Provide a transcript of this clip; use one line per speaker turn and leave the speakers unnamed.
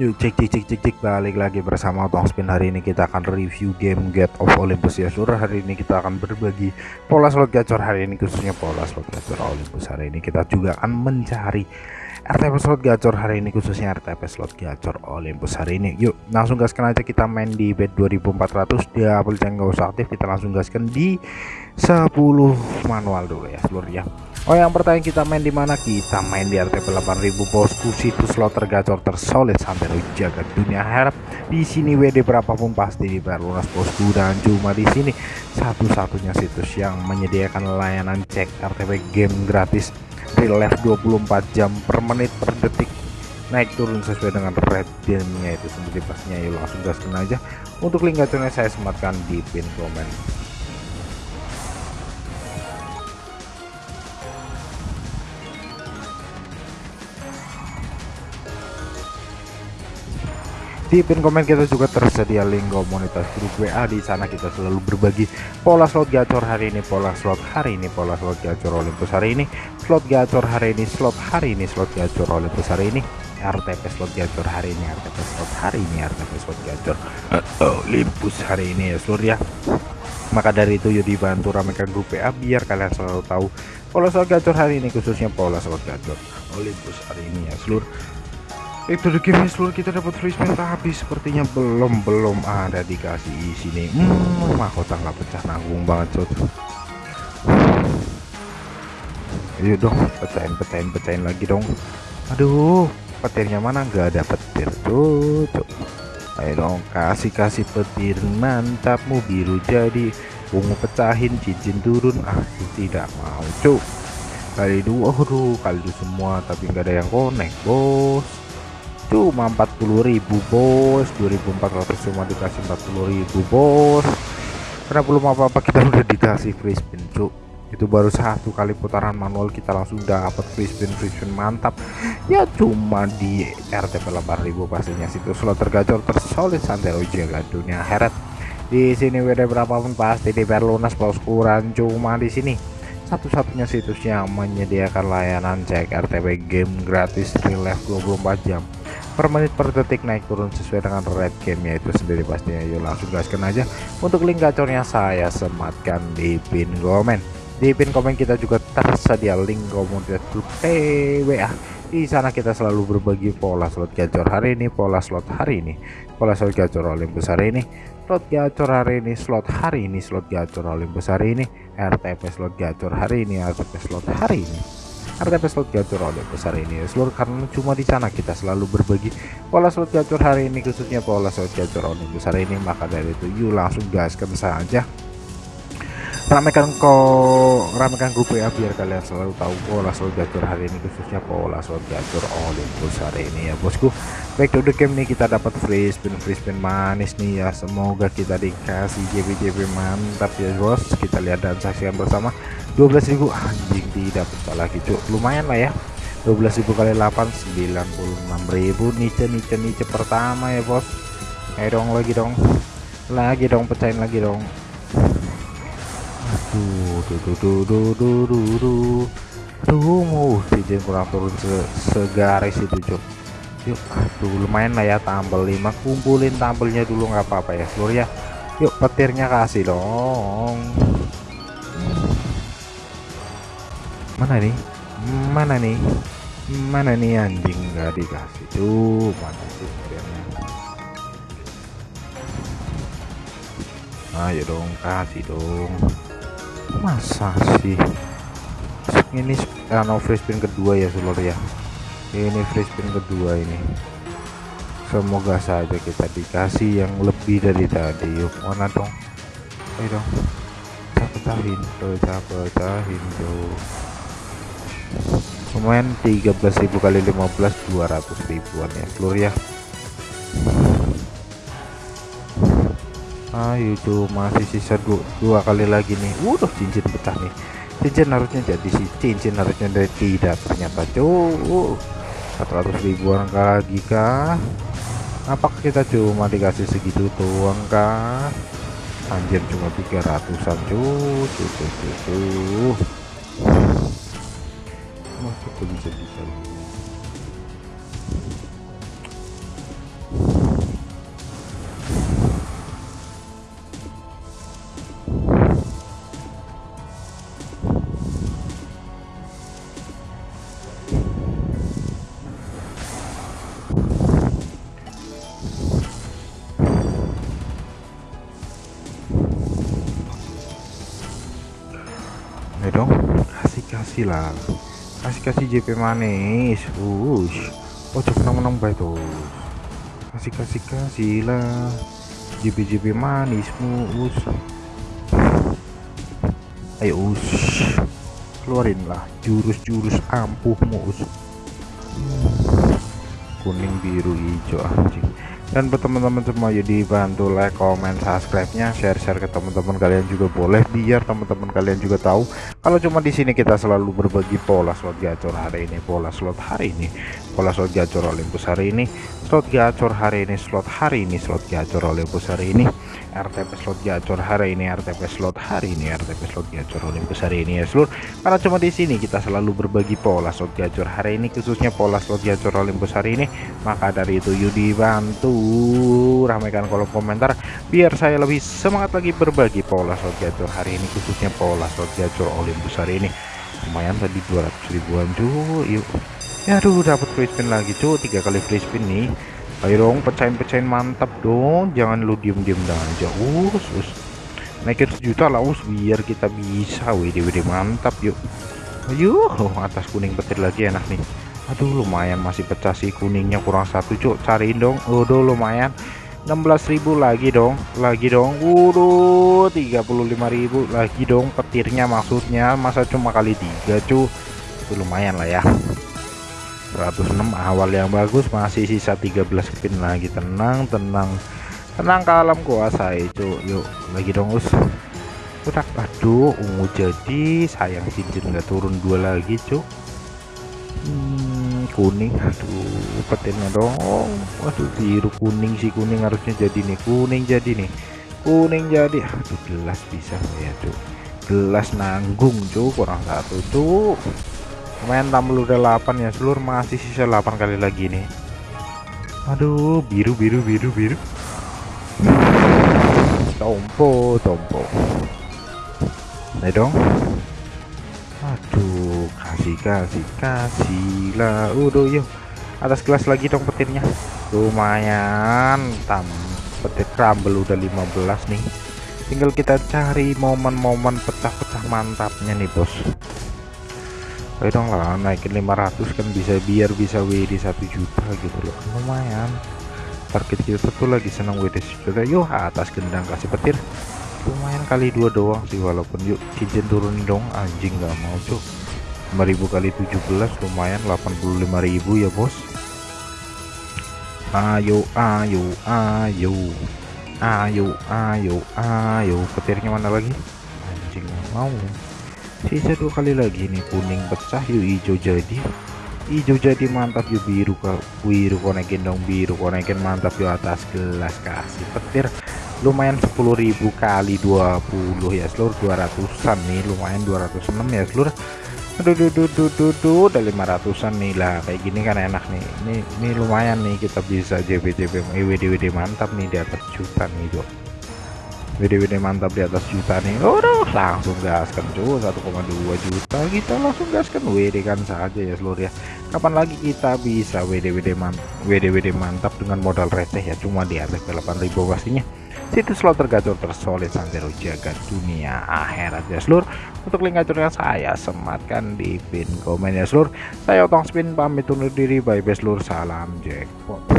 Yuk cek cek cek cek cek. Balik lagi bersama Tong Spin. Hari ini kita akan review game Get of Olympus. Ya seluruh hari ini kita akan berbagi pola slot gacor. Hari ini khususnya pola slot gacor Olympus. Hari ini kita juga akan mencari RTP slot gacor. Hari ini khususnya RTP slot gacor Olympus. Hari ini yuk langsung gaskan aja. Kita main di bed 2400 dia nggak usah aktif. Kita langsung gaskan di 10 manual dulu ya seluruh ya. Oh yang pertanyaan kita main di mana? Kita main di RTP 8000 bosku. Situs slot tergacor tersolid sampai jaga dunia. Harap di sini WD berapapun pasti dibayar lunas bosku. Dan cuma di sini satu-satunya situs yang menyediakan layanan cek RTP game gratis. Real life 24 jam per menit per detik. Naik turun sesuai dengan red gamenya itu. Sendiri pastinya yuk langsung gaskan aja. Untuk link gacornya saya sematkan di pin komen di pin komen kita juga tersedia link komunitas grup WA di sana kita selalu berbagi pola slot gacor hari ini pola slot hari ini pola slot gacor Olympus hari ini slot gacor hari ini slot hari ini slot gacor Olympus hari ini RTP slot gacor hari ini RTP slot hari ini RTP slot gacor Olympus hari ini ya seluruh ya maka dari itu yuk dibantu ramekan grup WA biar kalian selalu tahu pola slot gacor hari ini khususnya pola slot gacor Olympus hari ini ya seluruh itu the game seluruh kita dapat free spin tapi sepertinya belum belum ada dikasih isi nih hmm, mahkota nggak pecah nanggung banget cot ayo dong pecahin pecahin pecahin lagi dong. Aduh petirnya mana? Nggak ada petir tuh, ayo dong kasih kasih petir. Mantapmu biru jadi ungu pecahin cincin turun. Ah tidak mau cuk kali dua aduh kali itu semua tapi nggak ada yang connect bos cuma 40.000 bos. 2400 cuma dikasih 40.000 bos. Karena belum apa-apa? Kita udah dikasih free spin cuk. Itu baru satu kali putaran manual kita langsung dapat free spin free spin mantap. Ya cuma di RTP 8000 pastinya. Situ slot tergacor tersolid santai jaga dunia heret. Di sini WD berapapun pasti di lunas kurang cuma di sini. Satu-satunya situs yang menyediakan layanan cek RTP game gratis real life 24 jam per menit per detik naik turun sesuai dengan red game itu sendiri pastinya. Yuk langsung gaskan aja untuk link gacornya saya sematkan di pin komen. Di pin komen kita juga tersedia link komunitas grup TWA di sana kita selalu berbagi pola slot gacor hari ini pola slot hari ini pola slot gacor Olympus hari ini slot gacor hari ini slot hari ini slot gacor Olympus hari ini RTP slot gacor hari ini RTP slot hari ini RTP slot gacor oleh besar ini. Seluruh karena cuma di sana kita selalu berbagi pola slot gacor hari ini khususnya pola slot gacor oleh besar ini. Maka dari itu yuk langsung gaskan saja. Ramekan kok ramekan grup ya biar kalian selalu tahu pola slot gacor hari ini khususnya pola slot gacor Olympus hari ini. Ya bosku baik to the game nih kita dapat free spin free spin manis nih ya. Semoga kita dikasih JB JB mantap ya bos. Kita lihat dan saksikan bersama 12.000 anjing tidak pecah lagi cuk lumayan lah ya 12.000 kali 8 96.000 nice nice nice pertama ya bos ayo dong lagi dong lagi dong pecahin lagi dong aduh duh duh duh duh duh duh duh mau cincin kurang turun se segaris itu cuk yuk aduh lumayan lah ya tambel 5 kumpulin tambelnya dulu nggak apa-apa ya seluruh ya yuk petirnya kasih dong mana nih? Mana nih? Mana nih anjing? Nggak dikasih tuh mana sih ayo dong kasih dong. Masa sih? Ini ano free spin kedua ya seluruh ya? Ini free spin kedua ini. Semoga saja kita dikasih yang lebih dari tadi. Yuk mana dong? Ayo dong. Pecahin pecah pecahin tuh lumayan 13.000 kali 15 200 ribuan ya seluruh ya. Ayo tuh masih sisa dua, dua kali lagi nih. Udah cincin pecah nih. Cincin harusnya jadi si cincin harusnya dari tidak ternyata cuy 400 ribuan lagi kah? Apakah kita cuma dikasih segitu tuang kah? Anjir cuma 300an cuy cuy cuy cuy masih aku bisa bisa. Dong kasih kasih lah kasih kasih JP manis. Ush oh menang menang baik tuh kasih kasih kasih lah JP JP manismu. Ush ayo ush keluarin lah jurus-jurus ampuhmu hmm. kuning biru hijau anjing. Dan buat teman-teman semua ya dibantu like comment subscribe nya share-share ke teman-teman kalian juga boleh biar teman-teman kalian juga tahu kalau cuma di sini kita selalu berbagi pola slot gacor hari ini pola slot hari ini pola slot gacor Olympus hari ini slot gacor hari ini slot hari ini slot gacor Olympus hari ini RTP slot gacor hari ini RTP slot hari ini RTP slot gacor Olympus hari ini ya seluruh karena cuma di sini kita selalu berbagi pola slot gacor hari ini khususnya pola slot gacor Olympus hari ini maka dari itu yuk dibantu ramaikan kolom komentar biar saya lebih semangat lagi berbagi pola slot gacor hari ini khususnya pola slot gacor Olympus hari ini. Lumayan tadi 200 ribuan cuy yuk. Ya aduh dapat free spin lagi cuy. Tiga kali free spin nih. Ayo dong pecahin-pecahin mantap dong. Jangan lu diem-diem aja. Us us. Naikin sejuta lah us. Biar kita bisa WD WD mantap yuk. Ayo oh, atas kuning petir lagi enak nih. Aduh lumayan masih pecah sih kuningnya kurang satu cuk cariin dong. Udah lumayan 16.000 lagi dong lagi dong. Waduh 35.000 lagi dong petirnya maksudnya. Masa cuma kali tiga cu? Itu lumayan lah ya. 106 awal yang bagus masih sisa 13 spin lagi. Tenang tenang. Tenang ke alam kuasa itu yuk lagi dong us. Udah aduh ungu jadi. Sayang cincin nggak turun dua lagi cuk hmm, kuning aduh petirnya dong. Waduh biru kuning sih kuning harusnya jadi nih kuning jadi nih kuning jadi. Aduh gelas bisa ya cuk gelas nanggung cuk kurang satu cuk. Lumayan tampil udah 8 ya seluruh masih sisa 8 kali lagi nih. Aduh biru biru biru biru. Tompo tompo. Nah dong. Aduh kasih kasih kasih lah. Udah yuk atas kelas lagi dong petirnya. Lumayan tam petir crumble udah 15 nih. Tinggal kita cari momen-momen pecah-pecah mantapnya nih bos. Ayo dong lah naikin 500 kan bisa biar bisa WD 1 juta gitu loh. Lumayan. Target kita tuh lagi senang WD 1 juta. Yuk atas gendang kasih petir. Lumayan kali dua doang sih walaupun yuk cincin turun dong. Anjing nggak mau cuk 5000 kali 17 lumayan 85.000 ya bos. Ayo ayo ayo. Ayo ayo ayo. Petirnya mana lagi? Anjing mau. Sisa dua kali lagi nih kuning pecah yuk hijau jadi. Hijau jadi mantap yuk biru biru konekin dong biru konekin mantap yuk atas gelas kasih petir. Lumayan 10.000 kali 20 ya seluruh 200an nih lumayan 206 ya seluruh aduh duh duh duh duh duh udah 500an nih lah. Kayak gini kan enak nih. Ini ini lumayan nih kita bisa JB JB WD WD mantap nih di atas juta nih yuk WD-WD mantap di atas juta nih. Udah langsung gaskan cuy 1,2 juta. Kita langsung gaskan WD kan saja ya seluruh ya kapan lagi kita bisa WD-WD mantap WD-WD mantap dengan modal receh ya? Cuma di atas 8000 pastinya. Situs slot tergacor tersolid santero jaga dunia akhirat ya seluruh untuk link gacornya saya sematkan di pin komen ya seluruh saya otong spin pamit undur diri. Bye bye seluruh salam jackpot